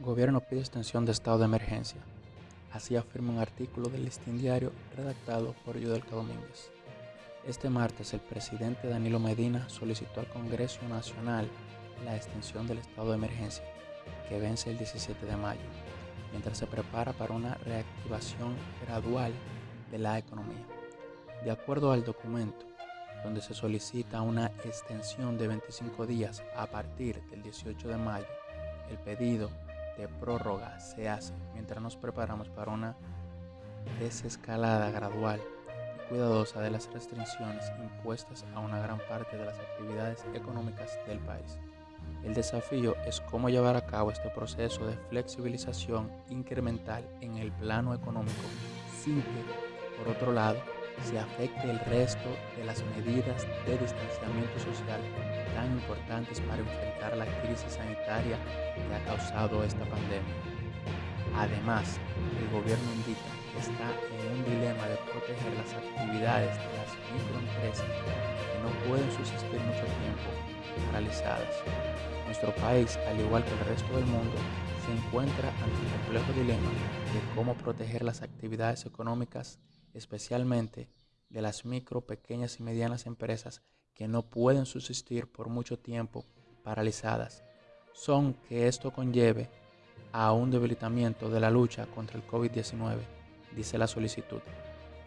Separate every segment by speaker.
Speaker 1: Gobierno pide extensión de estado de emergencia. Así afirma un artículo del Listín Diario redactado por Yudelka Domínguez. Este martes el presidente Danilo Medina solicitó al Congreso Nacional la extensión del estado de emergencia, que vence el 17 de mayo, mientras se prepara para una reactivación gradual de la economía. De acuerdo al documento, donde se solicita una extensión de 25 días a partir del 18 de mayo, el pedido de prórroga se hace mientras nos preparamos para una desescalada gradual y cuidadosa de las restricciones impuestas a una gran parte de las actividades económicas del país. El desafío es cómo llevar a cabo este proceso de flexibilización incremental en el plano económico sin que, por otro lado, se afecte el resto de las medidas de distanciamiento social tan importantes para enfrentar la crisis sanitaria que ha causado esta pandemia. Además, el gobierno indica que está en un dilema de proteger las actividades de las microempresas que no pueden subsistir mucho tiempo paralizadas. Nuestro país, al igual que el resto del mundo, se encuentra ante un complejo dilema de cómo proteger las actividades económicas especialmente de las micro, pequeñas y medianas empresas que no pueden subsistir por mucho tiempo paralizadas, son que esto conlleve a un debilitamiento de la lucha contra el COVID-19, dice la solicitud.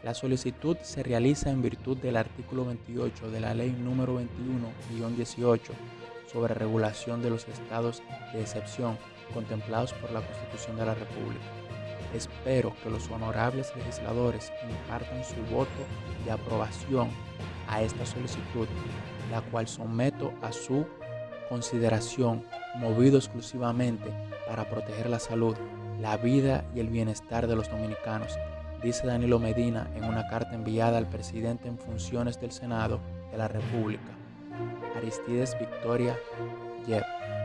Speaker 1: La solicitud se realiza en virtud del artículo 28 de la ley número 21-18 sobre regulación de los estados de excepción contemplados por la Constitución de la República Espero que los honorables legisladores impartan su voto de aprobación a esta solicitud, la cual someto a su consideración, movido exclusivamente para proteger la salud, la vida y el bienestar de los dominicanos, dice Danilo Medina en una carta enviada al presidente en funciones del Senado de la República, Aristides Victoria Yep.